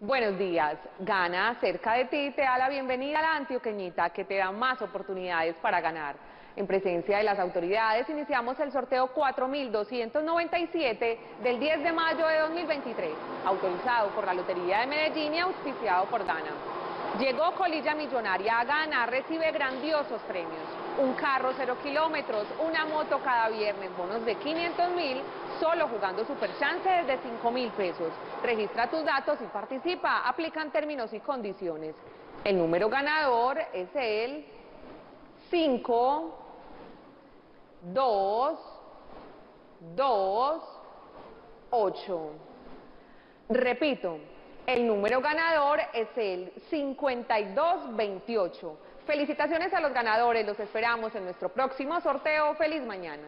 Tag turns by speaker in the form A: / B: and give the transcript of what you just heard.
A: Buenos días. Gana cerca de ti te da la bienvenida a la antioqueñita que te da más oportunidades para ganar. En presencia de las autoridades iniciamos el sorteo 4297 del 10 de mayo de 2023, autorizado por la Lotería de Medellín y auspiciado por Gana. Llegó Colilla Millonaria a Gana, recibe grandiosos premios. Un carro cero kilómetros, una moto cada viernes, bonos de 500 mil, solo jugando Super Chance desde 5 mil pesos. Registra tus datos y participa, aplican términos y condiciones. El número ganador es el 5, 2, 2, 8. Repito, el número ganador es el 5228. Felicitaciones a los ganadores, los esperamos en nuestro próximo sorteo. ¡Feliz mañana!